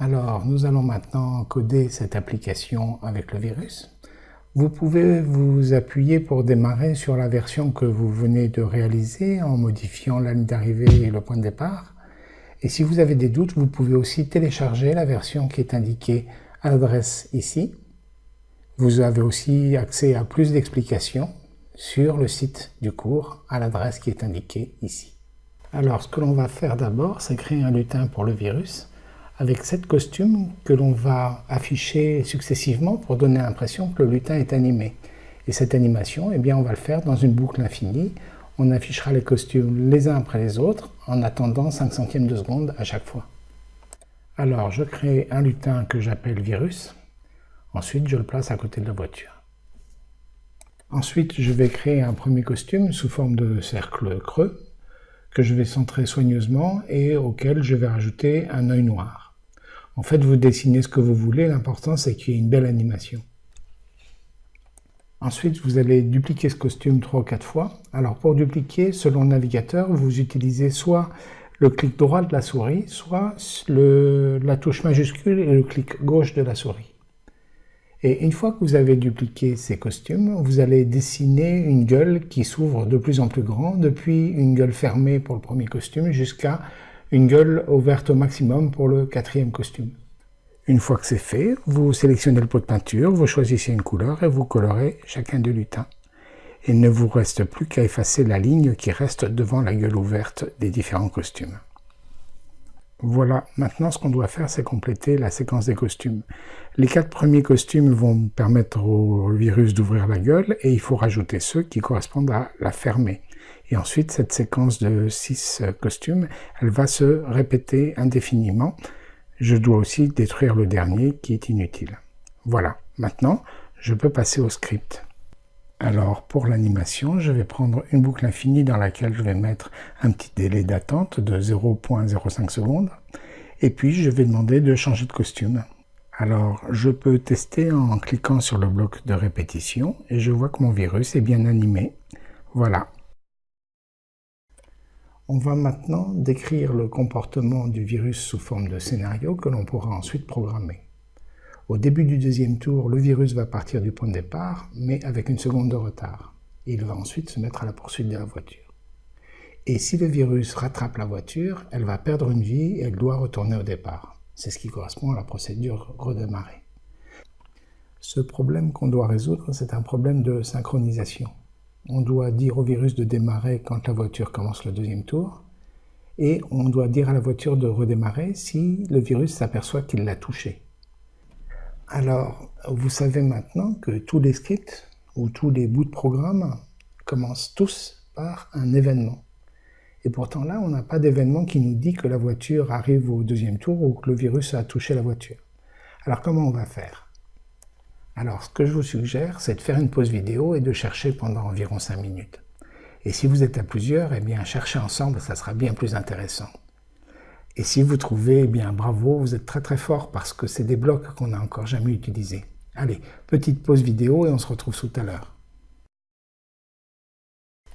Alors, nous allons maintenant coder cette application avec le virus. Vous pouvez vous appuyer pour démarrer sur la version que vous venez de réaliser en modifiant la ligne d'arrivée et le point de départ. Et si vous avez des doutes, vous pouvez aussi télécharger la version qui est indiquée à l'adresse ici. Vous avez aussi accès à plus d'explications sur le site du cours à l'adresse qui est indiquée ici. Alors ce que l'on va faire d'abord, c'est créer un lutin pour le virus avec sept costumes que l'on va afficher successivement pour donner l'impression que le lutin est animé. Et cette animation, eh bien, on va le faire dans une boucle infinie. On affichera les costumes les uns après les autres en attendant 5 centièmes de seconde à chaque fois. Alors, je crée un lutin que j'appelle virus. Ensuite, je le place à côté de la voiture. Ensuite, je vais créer un premier costume sous forme de cercle creux que je vais centrer soigneusement et auquel je vais rajouter un œil noir. En fait, vous dessinez ce que vous voulez, l'important c'est qu'il y ait une belle animation. Ensuite, vous allez dupliquer ce costume 3 ou 4 fois. Alors pour dupliquer, selon le navigateur, vous utilisez soit le clic droit de la souris, soit la touche majuscule et le clic gauche de la souris. Et une fois que vous avez dupliqué ces costumes, vous allez dessiner une gueule qui s'ouvre de plus en plus grand, depuis une gueule fermée pour le premier costume jusqu'à une gueule ouverte au maximum pour le quatrième costume. Une fois que c'est fait, vous sélectionnez le pot de peinture, vous choisissez une couleur et vous colorez chacun des lutins. Il ne vous reste plus qu'à effacer la ligne qui reste devant la gueule ouverte des différents costumes. Voilà, maintenant ce qu'on doit faire, c'est compléter la séquence des costumes. Les quatre premiers costumes vont permettre au virus d'ouvrir la gueule et il faut rajouter ceux qui correspondent à la fermer. Et ensuite, cette séquence de six euh, costumes, elle va se répéter indéfiniment. Je dois aussi détruire le dernier qui est inutile. Voilà, maintenant, je peux passer au script. Alors, pour l'animation, je vais prendre une boucle infinie dans laquelle je vais mettre un petit délai d'attente de 0.05 secondes. Et puis, je vais demander de changer de costume. Alors, je peux tester en cliquant sur le bloc de répétition et je vois que mon virus est bien animé. Voilà, on va maintenant décrire le comportement du virus sous forme de scénario que l'on pourra ensuite programmer. Au début du deuxième tour, le virus va partir du point de départ, mais avec une seconde de retard. Il va ensuite se mettre à la poursuite de la voiture. Et si le virus rattrape la voiture, elle va perdre une vie et elle doit retourner au départ. C'est ce qui correspond à la procédure redémarrer. Ce problème qu'on doit résoudre, c'est un problème de synchronisation on doit dire au virus de démarrer quand la voiture commence le deuxième tour, et on doit dire à la voiture de redémarrer si le virus s'aperçoit qu'il l'a touché. Alors, vous savez maintenant que tous les scripts ou tous les bouts de programme commencent tous par un événement. Et pourtant là, on n'a pas d'événement qui nous dit que la voiture arrive au deuxième tour ou que le virus a touché la voiture. Alors comment on va faire? Alors, ce que je vous suggère, c'est de faire une pause vidéo et de chercher pendant environ 5 minutes. Et si vous êtes à plusieurs, eh bien, chercher ensemble, ça sera bien plus intéressant. Et si vous trouvez, eh bien, bravo, vous êtes très très fort parce que c'est des blocs qu'on n'a encore jamais utilisés. Allez, petite pause vidéo et on se retrouve tout à l'heure.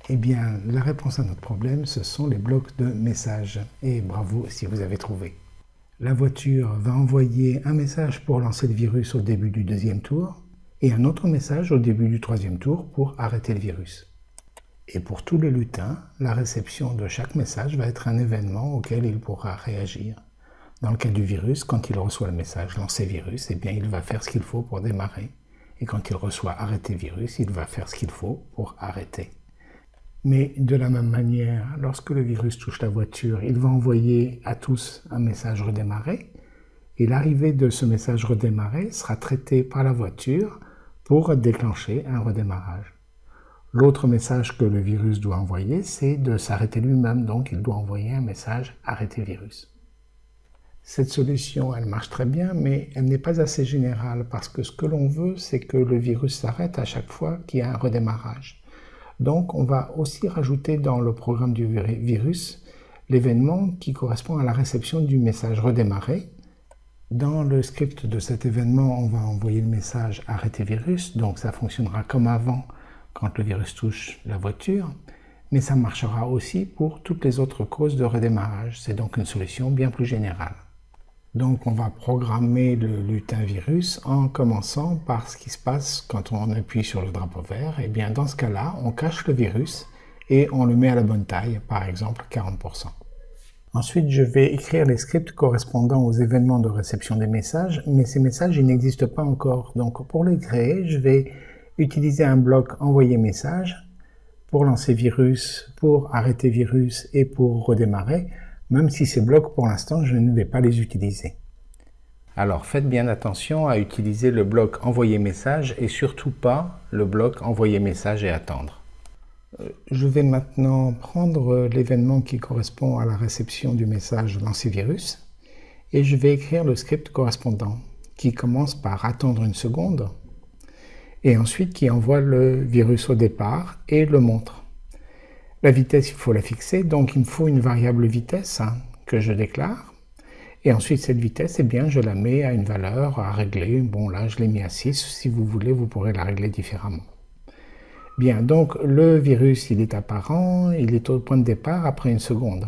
Eh bien, la réponse à notre problème, ce sont les blocs de messages. Et bravo si vous avez trouvé. La voiture va envoyer un message pour lancer le virus au début du deuxième tour et un autre message au début du troisième tour pour arrêter le virus. Et pour tous les lutins, la réception de chaque message va être un événement auquel il pourra réagir. Dans le cas du virus, quand il reçoit le message lancer virus, eh bien il va faire ce qu'il faut pour démarrer. Et quand il reçoit arrêter virus, il va faire ce qu'il faut pour arrêter. Mais de la même manière, lorsque le virus touche la voiture, il va envoyer à tous un message redémarrer, et l'arrivée de ce message redémarrer sera traité par la voiture pour déclencher un redémarrage. L'autre message que le virus doit envoyer, c'est de s'arrêter lui-même, donc il doit envoyer un message « arrêter virus ». Cette solution, elle marche très bien, mais elle n'est pas assez générale parce que ce que l'on veut, c'est que le virus s'arrête à chaque fois qu'il y a un redémarrage. Donc on va aussi rajouter dans le programme du virus l'événement qui correspond à la réception du message redémarrer. Dans le script de cet événement, on va envoyer le message arrêter virus, donc ça fonctionnera comme avant quand le virus touche la voiture, mais ça marchera aussi pour toutes les autres causes de redémarrage. C'est donc une solution bien plus générale. Donc on va programmer le lutin virus en commençant par ce qui se passe quand on appuie sur le drapeau vert. Et eh bien dans ce cas-là, on cache le virus et on le met à la bonne taille, par exemple 40%. Ensuite, je vais écrire les scripts correspondant aux événements de réception des messages, mais ces messages, n'existent pas encore. Donc pour les créer, je vais utiliser un bloc envoyer message pour lancer virus, pour arrêter virus et pour redémarrer même si ces blocs, pour l'instant, je ne vais pas les utiliser. Alors faites bien attention à utiliser le bloc envoyer message et surtout pas le bloc envoyer message et attendre. Euh, je vais maintenant prendre l'événement qui correspond à la réception du message lancer virus et je vais écrire le script correspondant qui commence par attendre une seconde et ensuite qui envoie le virus au départ et le montre. La vitesse, il faut la fixer, donc il me faut une variable vitesse hein, que je déclare. Et ensuite, cette vitesse, eh bien, je la mets à une valeur à régler. Bon, là, je l'ai mis à 6. Si vous voulez, vous pourrez la régler différemment. Bien, donc le virus, il est apparent, il est au point de départ après une seconde.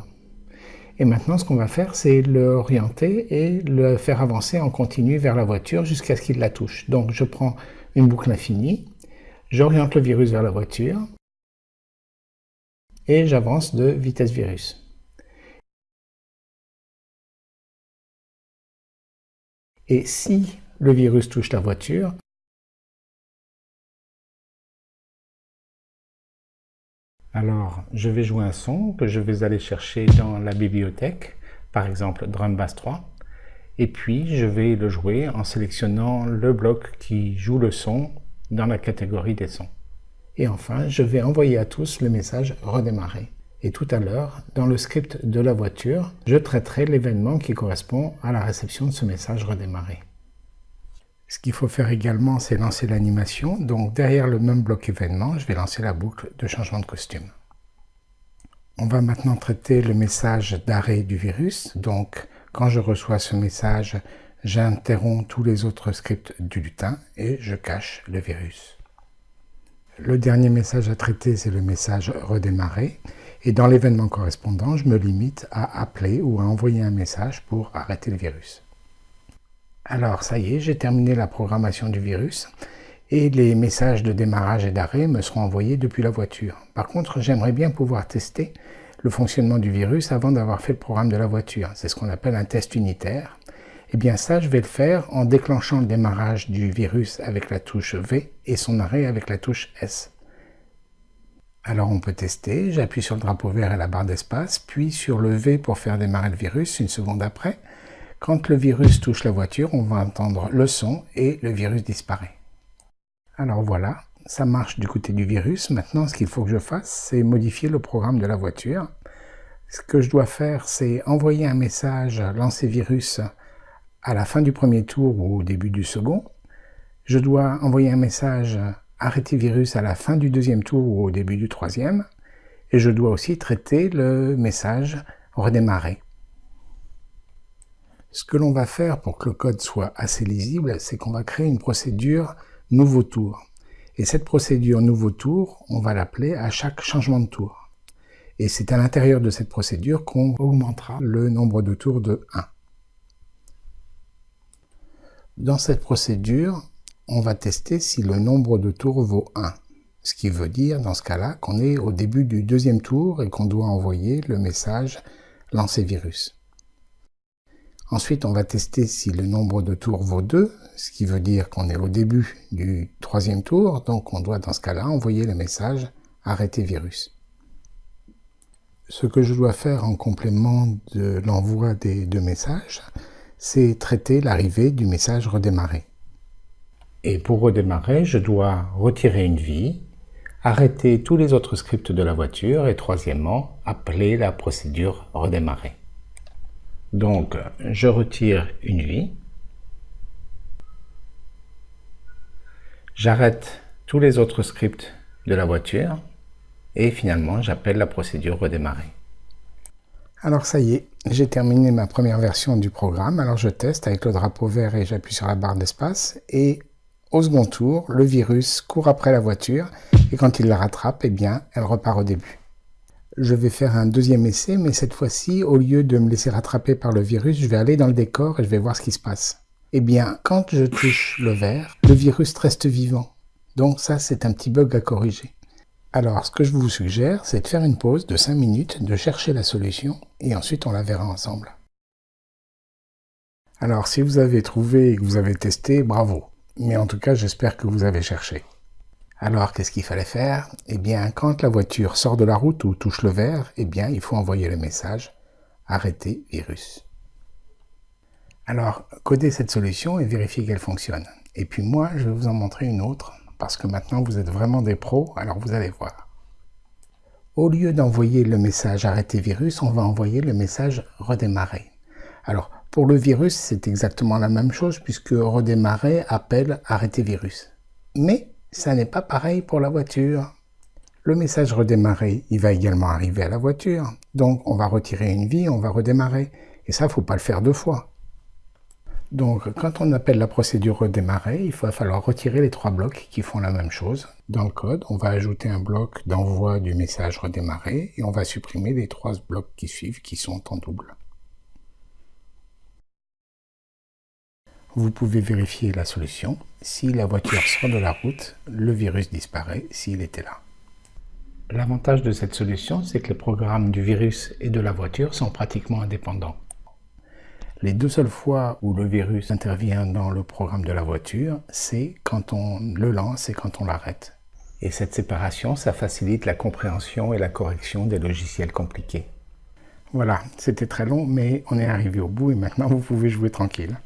Et maintenant, ce qu'on va faire, c'est l'orienter et le faire avancer en continu vers la voiture jusqu'à ce qu'il la touche. Donc, je prends une boucle infinie, j'oriente le virus vers la voiture, et j'avance de vitesse virus. Et si le virus touche la voiture, alors je vais jouer un son que je vais aller chercher dans la bibliothèque, par exemple Drum Bass 3, et puis je vais le jouer en sélectionnant le bloc qui joue le son dans la catégorie des sons. Et enfin, je vais envoyer à tous le message redémarrer. Et tout à l'heure, dans le script de la voiture, je traiterai l'événement qui correspond à la réception de ce message redémarrer. Ce qu'il faut faire également, c'est lancer l'animation. Donc derrière le même bloc événement, je vais lancer la boucle de changement de costume. On va maintenant traiter le message d'arrêt du virus. Donc quand je reçois ce message, j'interromps tous les autres scripts du lutin et je cache le virus. Le dernier message à traiter, c'est le message redémarrer. Et dans l'événement correspondant, je me limite à appeler ou à envoyer un message pour arrêter le virus. Alors, ça y est, j'ai terminé la programmation du virus et les messages de démarrage et d'arrêt me seront envoyés depuis la voiture. Par contre, j'aimerais bien pouvoir tester le fonctionnement du virus avant d'avoir fait le programme de la voiture. C'est ce qu'on appelle un test unitaire. Eh bien ça, je vais le faire en déclenchant le démarrage du virus avec la touche V et son arrêt avec la touche S. Alors on peut tester, j'appuie sur le drapeau vert et la barre d'espace, puis sur le V pour faire démarrer le virus une seconde après. Quand le virus touche la voiture, on va entendre le son et le virus disparaît. Alors voilà, ça marche du côté du virus. Maintenant, ce qu'il faut que je fasse, c'est modifier le programme de la voiture. Ce que je dois faire, c'est envoyer un message lancer virus à la fin du premier tour ou au début du second. Je dois envoyer un message arrêter virus à la fin du deuxième tour ou au début du troisième. Et je dois aussi traiter le message redémarrer. Ce que l'on va faire pour que le code soit assez lisible, c'est qu'on va créer une procédure nouveau tour. Et cette procédure nouveau tour, on va l'appeler à chaque changement de tour. Et c'est à l'intérieur de cette procédure qu'on augmentera le nombre de tours de 1. Dans cette procédure, on va tester si le nombre de tours vaut 1. Ce qui veut dire, dans ce cas-là, qu'on est au début du deuxième tour et qu'on doit envoyer le message lancer virus. Ensuite, on va tester si le nombre de tours vaut 2, ce qui veut dire qu'on est au début du troisième tour, donc on doit dans ce cas-là envoyer le message arrêter virus. Ce que je dois faire en complément de l'envoi des deux messages, c'est traiter l'arrivée du message redémarrer. Et pour redémarrer, je dois retirer une vie, arrêter tous les autres scripts de la voiture et troisièmement, appeler la procédure redémarrer. Donc, je retire une vie, j'arrête tous les autres scripts de la voiture et finalement, j'appelle la procédure redémarrer. Alors ça y est, j'ai terminé ma première version du programme. Alors je teste avec le drapeau vert et j'appuie sur la barre d'espace. Et au second tour, le virus court après la voiture et quand il la rattrape, eh bien, elle repart au début. Je vais faire un deuxième essai, mais cette fois-ci, au lieu de me laisser rattraper par le virus, je vais aller dans le décor et je vais voir ce qui se passe. Eh bien, quand je touche le verre, le virus reste vivant. Donc ça, c'est un petit bug à corriger. Alors, ce que je vous suggère, c'est de faire une pause de 5 minutes, de chercher la solution, et ensuite on la verra ensemble. Alors, si vous avez trouvé et que vous avez testé, bravo. Mais en tout cas, j'espère que vous avez cherché. Alors, qu'est-ce qu'il fallait faire? Eh bien, quand la voiture sort de la route ou touche le verre, eh bien, il faut envoyer le message « Arrêtez virus ». Alors, codez cette solution et vérifiez qu'elle fonctionne. Et puis moi, je vais vous en montrer une autre, parce que maintenant vous êtes vraiment des pros, alors vous allez voir. Au lieu d'envoyer le message « Arrêtez virus », on va envoyer le message « Redémarrer ». Alors, pour le virus, c'est exactement la même chose, puisque « Redémarrer » appelle « Arrêtez virus ». Mais ça n'est pas pareil pour la voiture. Le message redémarrer, il va également arriver à la voiture. Donc on va retirer une vie, on va redémarrer. Et ça, faut pas le faire deux fois. Donc quand on appelle la procédure redémarrer, il va falloir retirer les trois blocs qui font la même chose. Dans le code, on va ajouter un bloc d'envoi du message redémarrer et on va supprimer les trois blocs qui suivent qui sont en double. Vous pouvez vérifier la solution. Si la voiture sort de la route, le virus disparaît s'il était là. L'avantage de cette solution, c'est que les programmes du virus et de la voiture sont pratiquement indépendants. Les deux seules fois où le virus intervient dans le programme de la voiture, c'est quand on le lance et quand on l'arrête. Et cette séparation, ça facilite la compréhension et la correction des logiciels compliqués. Voilà, c'était très long, mais on est arrivé au bout et maintenant vous pouvez jouer tranquille.